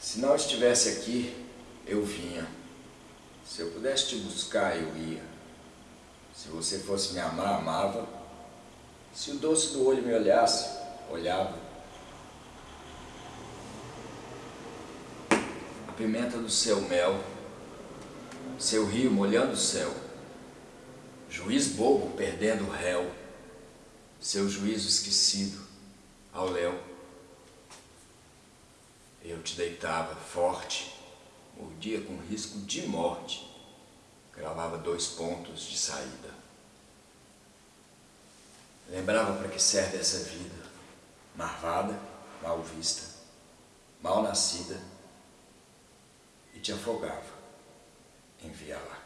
Se não estivesse aqui, eu vinha. Se eu pudesse te buscar, eu ia. Se você fosse me amar, amava. Se o doce do olho me olhasse, olhava. A pimenta do seu mel, seu rio molhando o céu. Juiz bobo perdendo o réu, seu juízo esquecido ao léu. Eu te deitava forte, mordia com risco de morte, gravava dois pontos de saída. Lembrava para que serve essa vida, marvada, mal vista, mal nascida, e te afogava em via lá.